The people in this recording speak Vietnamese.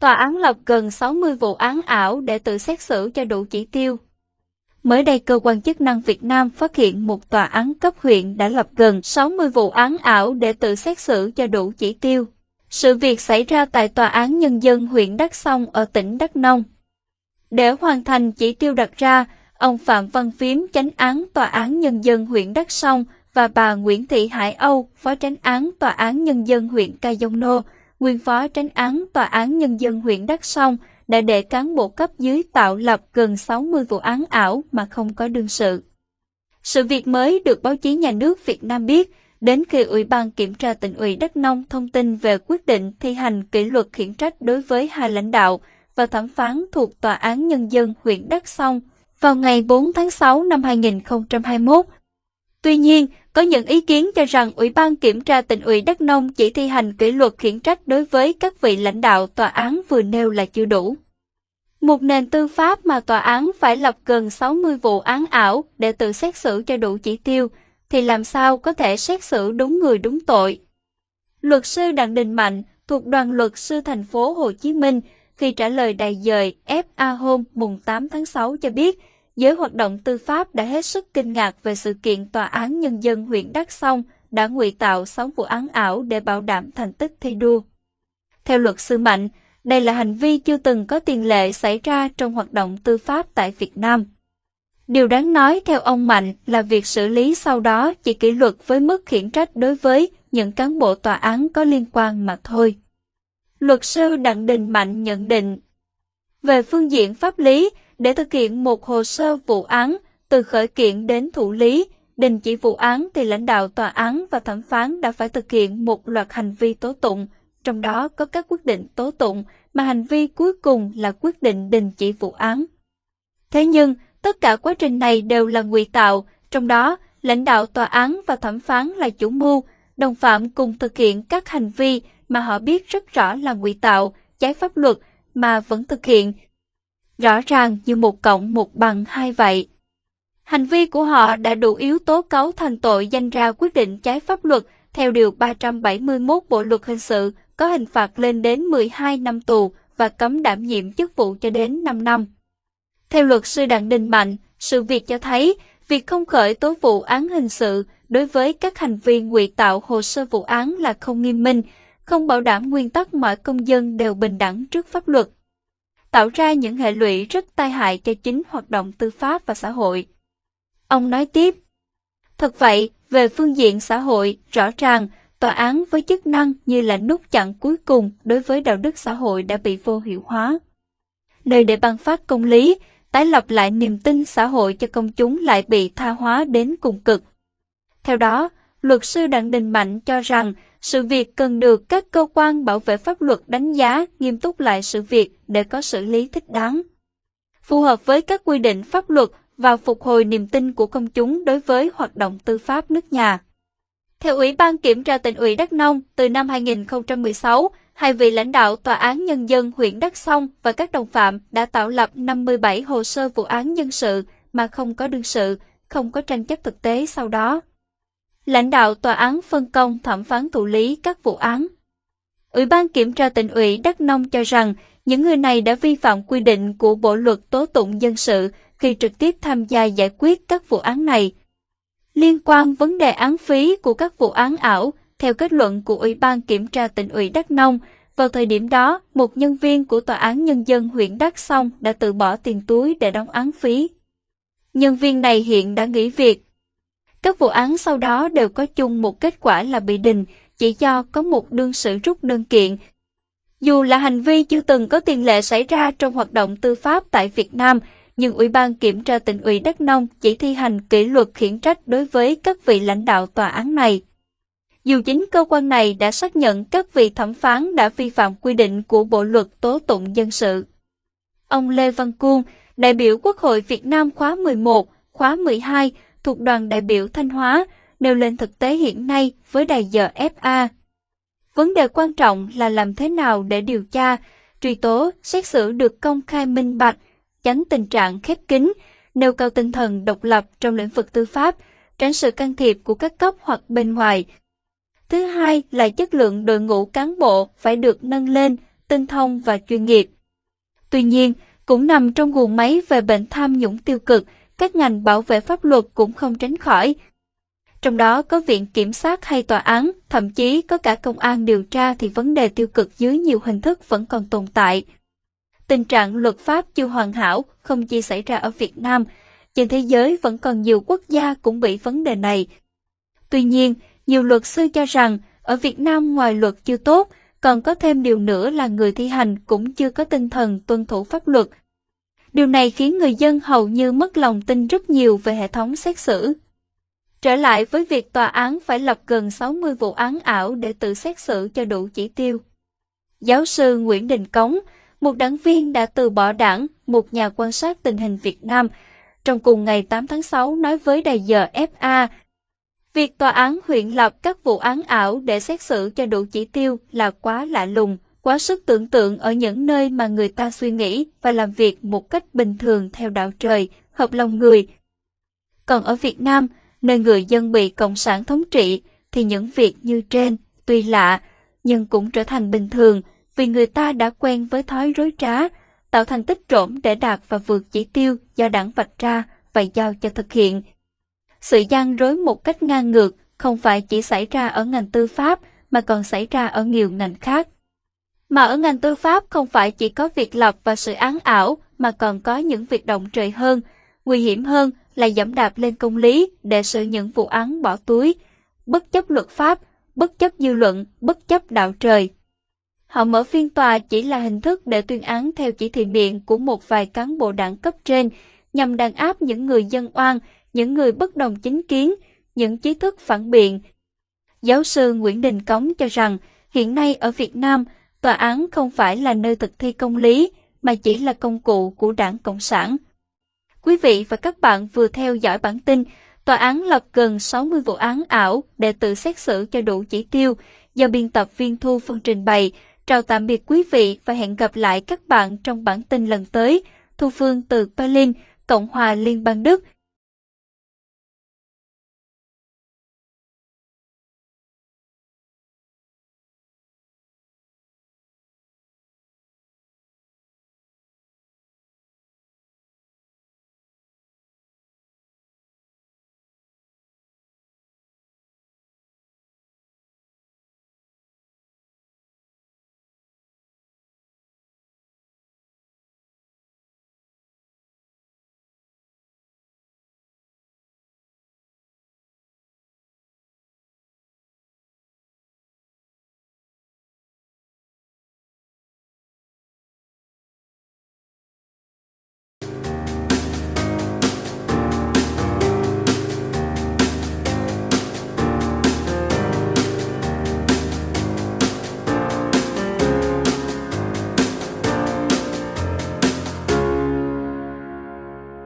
tòa án lập gần 60 vụ án ảo để tự xét xử cho đủ chỉ tiêu. Mới đây, cơ quan chức năng Việt Nam phát hiện một tòa án cấp huyện đã lập gần 60 vụ án ảo để tự xét xử cho đủ chỉ tiêu. Sự việc xảy ra tại Tòa án Nhân dân huyện Đắk Song ở tỉnh Đắk Nông. Để hoàn thành chỉ tiêu đặt ra, ông Phạm Văn Phiếm chánh án Tòa án Nhân dân huyện Đắk Song và bà Nguyễn Thị Hải Âu, phó chánh án Tòa án Nhân dân huyện Ca Dông Nô, nguyên phó tránh án Tòa án Nhân dân huyện Đắk Song đã để cán bộ cấp dưới tạo lập gần 60 vụ án ảo mà không có đương sự. Sự việc mới được báo chí nhà nước Việt Nam biết đến khi Ủy ban Kiểm tra tỉnh ủy Đắk Nông thông tin về quyết định thi hành kỷ luật khiển trách đối với hai lãnh đạo và thẩm phán thuộc Tòa án Nhân dân huyện Đắk Song vào ngày 4 tháng 6 năm 2021. Tuy nhiên, có những ý kiến cho rằng Ủy ban Kiểm tra tỉnh ủy Đắk Nông chỉ thi hành kỷ luật khiển trách đối với các vị lãnh đạo tòa án vừa nêu là chưa đủ. Một nền tư pháp mà tòa án phải lập gần 60 vụ án ảo để tự xét xử cho đủ chỉ tiêu, thì làm sao có thể xét xử đúng người đúng tội. Luật sư Đặng Đình Mạnh thuộc đoàn luật sư thành phố Hồ Chí Minh khi trả lời đại dời FA hôm mùng 8 tháng 6 cho biết, giới hoạt động tư pháp đã hết sức kinh ngạc về sự kiện Tòa án Nhân dân huyện Đắk Song đã ngụy tạo 6 vụ án ảo để bảo đảm thành tích thi đua. Theo luật sư Mạnh, đây là hành vi chưa từng có tiền lệ xảy ra trong hoạt động tư pháp tại Việt Nam. Điều đáng nói theo ông Mạnh là việc xử lý sau đó chỉ kỷ luật với mức khiển trách đối với những cán bộ tòa án có liên quan mà thôi. Luật sư Đặng Đình Mạnh nhận định Về phương diện pháp lý, để thực hiện một hồ sơ vụ án, từ khởi kiện đến thủ lý, đình chỉ vụ án thì lãnh đạo tòa án và thẩm phán đã phải thực hiện một loạt hành vi tố tụng, trong đó có các quyết định tố tụng mà hành vi cuối cùng là quyết định đình chỉ vụ án. Thế nhưng, tất cả quá trình này đều là ngụy tạo, trong đó lãnh đạo tòa án và thẩm phán là chủ mưu, đồng phạm cùng thực hiện các hành vi mà họ biết rất rõ là ngụy tạo, trái pháp luật mà vẫn thực hiện rõ ràng như một cộng một bằng hai vậy. Hành vi của họ đã đủ yếu tố cấu thành tội danh ra quyết định trái pháp luật theo Điều 371 Bộ Luật Hình sự có hình phạt lên đến 12 năm tù và cấm đảm nhiệm chức vụ cho đến 5 năm. Theo luật sư Đặng Đình Mạnh, sự việc cho thấy việc không khởi tố vụ án hình sự đối với các hành vi ngụy tạo hồ sơ vụ án là không nghiêm minh, không bảo đảm nguyên tắc mọi công dân đều bình đẳng trước pháp luật tạo ra những hệ lụy rất tai hại cho chính hoạt động tư pháp và xã hội. Ông nói tiếp, Thật vậy, về phương diện xã hội, rõ ràng, tòa án với chức năng như là nút chặn cuối cùng đối với đạo đức xã hội đã bị vô hiệu hóa. Nơi để ban phát công lý, tái lập lại niềm tin xã hội cho công chúng lại bị tha hóa đến cùng cực. Theo đó, luật sư Đặng Đình Mạnh cho rằng sự việc cần được các cơ quan bảo vệ pháp luật đánh giá nghiêm túc lại sự việc để có xử lý thích đáng. Phù hợp với các quy định pháp luật và phục hồi niềm tin của công chúng đối với hoạt động tư pháp nước nhà. Theo Ủy ban Kiểm tra tỉnh ủy Đắk Nông, từ năm 2016, hai vị lãnh đạo Tòa án Nhân dân huyện Đắk Song và các đồng phạm đã tạo lập 57 hồ sơ vụ án dân sự mà không có đương sự, không có tranh chấp thực tế sau đó lãnh đạo tòa án phân công thẩm phán thụ lý các vụ án. Ủy ban kiểm tra tỉnh ủy Đắk Nông cho rằng những người này đã vi phạm quy định của Bộ luật tố tụng dân sự khi trực tiếp tham gia giải quyết các vụ án này. Liên quan vấn đề án phí của các vụ án ảo, theo kết luận của Ủy ban kiểm tra tỉnh ủy Đắk Nông, vào thời điểm đó, một nhân viên của Tòa án Nhân dân huyện Đắk Song đã tự bỏ tiền túi để đóng án phí. Nhân viên này hiện đã nghỉ việc các vụ án sau đó đều có chung một kết quả là bị đình, chỉ do có một đương sự rút đơn kiện. Dù là hành vi chưa từng có tiền lệ xảy ra trong hoạt động tư pháp tại Việt Nam, nhưng Ủy ban Kiểm tra tỉnh ủy Đắk Nông chỉ thi hành kỷ luật khiển trách đối với các vị lãnh đạo tòa án này. Dù chính cơ quan này đã xác nhận các vị thẩm phán đã vi phạm quy định của Bộ luật tố tụng dân sự. Ông Lê Văn Cuông, đại biểu Quốc hội Việt Nam khóa 11, khóa 12, thuộc đoàn đại biểu Thanh Hóa nêu lên thực tế hiện nay với đài giờ FA. Vấn đề quan trọng là làm thế nào để điều tra, truy tố, xét xử được công khai minh bạch, tránh tình trạng khép kín, nêu cao tinh thần độc lập trong lĩnh vực tư pháp, tránh sự can thiệp của các cấp hoặc bên ngoài. Thứ hai là chất lượng đội ngũ cán bộ phải được nâng lên, tinh thông và chuyên nghiệp. Tuy nhiên, cũng nằm trong guồng máy về bệnh tham nhũng tiêu cực, các ngành bảo vệ pháp luật cũng không tránh khỏi. Trong đó có viện kiểm sát hay tòa án, thậm chí có cả công an điều tra thì vấn đề tiêu cực dưới nhiều hình thức vẫn còn tồn tại. Tình trạng luật pháp chưa hoàn hảo không chỉ xảy ra ở Việt Nam, trên thế giới vẫn còn nhiều quốc gia cũng bị vấn đề này. Tuy nhiên, nhiều luật sư cho rằng ở Việt Nam ngoài luật chưa tốt, còn có thêm điều nữa là người thi hành cũng chưa có tinh thần tuân thủ pháp luật. Điều này khiến người dân hầu như mất lòng tin rất nhiều về hệ thống xét xử. Trở lại với việc tòa án phải lập gần 60 vụ án ảo để tự xét xử cho đủ chỉ tiêu. Giáo sư Nguyễn Đình Cống, một đảng viên đã từ bỏ đảng, một nhà quan sát tình hình Việt Nam, trong cùng ngày 8 tháng 6 nói với đài giờ FA, việc tòa án huyện lập các vụ án ảo để xét xử cho đủ chỉ tiêu là quá lạ lùng, quá sức tưởng tượng ở những nơi mà người ta suy nghĩ và làm việc một cách bình thường theo đạo trời, hợp lòng người. Còn ở Việt Nam, nơi người dân bị Cộng sản thống trị, thì những việc như trên, tuy lạ, nhưng cũng trở thành bình thường vì người ta đã quen với thói rối trá, tạo thành tích trộm để đạt và vượt chỉ tiêu do đảng vạch ra và giao cho thực hiện. Sự gian rối một cách ngang ngược không phải chỉ xảy ra ở ngành tư pháp mà còn xảy ra ở nhiều ngành khác. Mà ở ngành tư pháp không phải chỉ có việc lập và sự án ảo mà còn có những việc động trời hơn, nguy hiểm hơn là dẫm đạp lên công lý để xử những vụ án bỏ túi, bất chấp luật pháp, bất chấp dư luận, bất chấp đạo trời. Họ mở phiên tòa chỉ là hình thức để tuyên án theo chỉ thị miệng của một vài cán bộ đảng cấp trên nhằm đàn áp những người dân oan, những người bất đồng chính kiến, những trí thức phản biện. Giáo sư Nguyễn Đình Cống cho rằng hiện nay ở Việt Nam, tòa án không phải là nơi thực thi công lý mà chỉ là công cụ của đảng Cộng sản. Quý vị và các bạn vừa theo dõi bản tin Tòa án lập gần 60 vụ án ảo để tự xét xử cho đủ chỉ tiêu do biên tập viên Thu Phương trình bày. Chào tạm biệt quý vị và hẹn gặp lại các bạn trong bản tin lần tới. Thu Phương từ Berlin, Cộng hòa Liên bang Đức.